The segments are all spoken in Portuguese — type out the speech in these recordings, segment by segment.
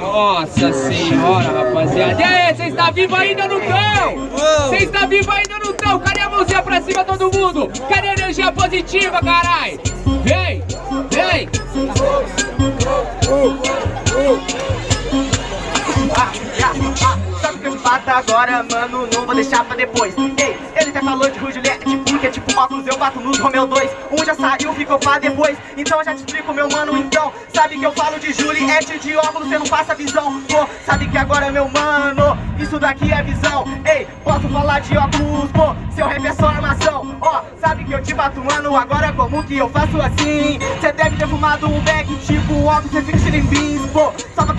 Nossa senhora, rapaziada. E aí, vocês estão vivos ainda no cão? Vocês estão vivos ainda no cão? Cadê a mãozinha pra cima, todo mundo? Cadê a energia positiva, carai? Vem, vem. Ah, ah, ah, sabe o que eu bato agora, mano? Não vou deixar pra depois. Ei, ele até falou de Juliette, porque tipo óculos eu bato nos Romeu 2. Um já saiu, ficou pra depois. Então já te explico, meu mano. Então, sabe que eu falo de Juliette de óculos, você não passa visão. Pô, sabe que agora, meu mano, isso daqui é visão. Ei, posso falar de óculos, pô, seu rap é só armação. Ó, sabe que eu te bato, mano, agora como que eu faço assim? Cê deve ter fumado um bag, tipo óculos, cê fica cheio fins, pô.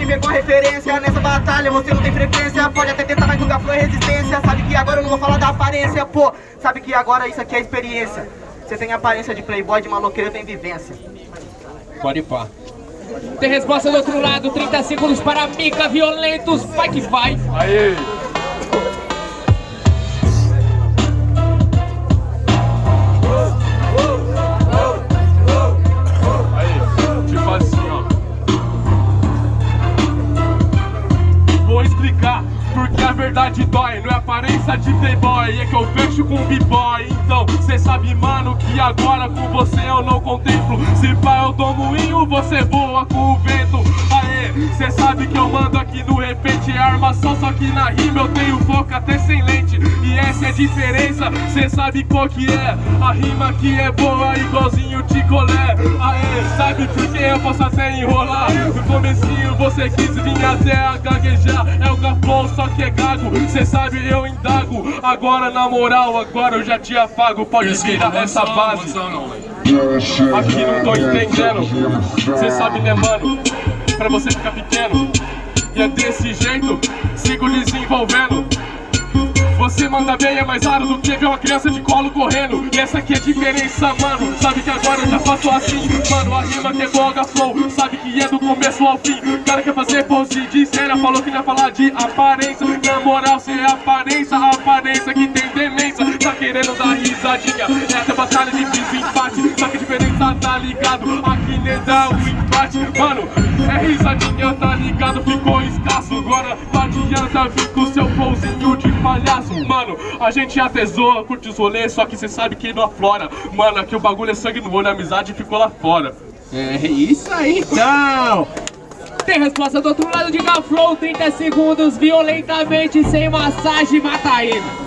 Pegou a referência nessa batalha, você não tem frequência. Pode até tentar, mas nunca foi resistência. Sabe que agora eu não vou falar da aparência, pô. Sabe que agora isso aqui é experiência. Você tem aparência de playboy, de maloqueiro, tem vivência. Pode pá. Tem resposta do outro lado, 30 segundos para Mica Violentos, vai que vai. Aí. Porque a verdade dói, não é aparência de playboy, é que eu fecho com b-boy. Então, cê sabe, mano, que agora com você eu não contemplo. Se pá, eu dou moinho, você voa com o vento. Aê, cê sabe que eu mando aqui no repente é armação, só que na rima eu tenho foco até sem lente. Essa é a diferença, cê sabe qual que é. A rima aqui é boa, igualzinho de colé. Aê, sabe por que eu posso até enrolar? No comecinho você quis vir até a gaguejar. É o gafão, só que é gago. Cê sabe, eu indago. Agora, na moral, agora eu já te afago. Pode virar essa base. Aqui não tô entendendo. Cê sabe, né, mano? Pra você ficar pequeno. E é desse jeito, sigo desenvolvendo. Você manda bem, é mais raro do que ver uma criança de colo correndo. E essa aqui é a diferença, mano. Sabe que agora eu já faço assim. Mano, a rima que é boga flow. Sabe que é do começo ao fim. Cara quer fazer pose de cena Falou que não ia falar de aparência. Na moral, cê é aparência aparência que tem demência. Tá querendo dar risadinha. É até batalha de desempate Só tá ligado Aqui nem dá um empate Mano, é risadinha, tá ligado? Ficou escasso Agora não adianta vir com seu flowzinho de palhaço Mano, a gente até zoa, curte os rolês Só que cê sabe que não aflora Mano, aqui o bagulho é sangue no olho A amizade ficou lá fora É isso aí, então. Tem resposta do outro lado de Gaflow, 30 segundos, violentamente, sem massagem, mata ele.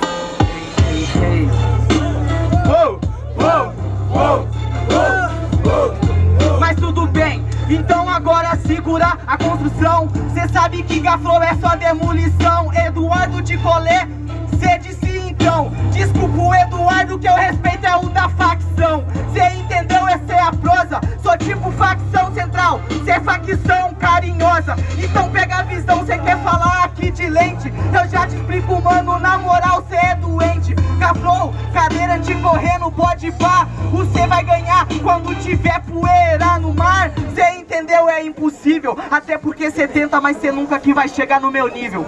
Construção. Cê sabe que Gaflow é só demolição. Eduardo de colé, cê disse então. Desculpa o Eduardo, que eu respeito é o da facção. Cê entendeu? Essa é a prosa. Sou tipo facção central, cê é facção carinhosa. Então pega a visão, cê quer falar aqui de lente. Eu já te explico, mano, na moral. Cadeira de correndo, pode pá. Você vai ganhar quando tiver poeira no mar. Cê entendeu? É impossível. Até porque cê tenta, mas cê nunca que vai chegar no meu nível.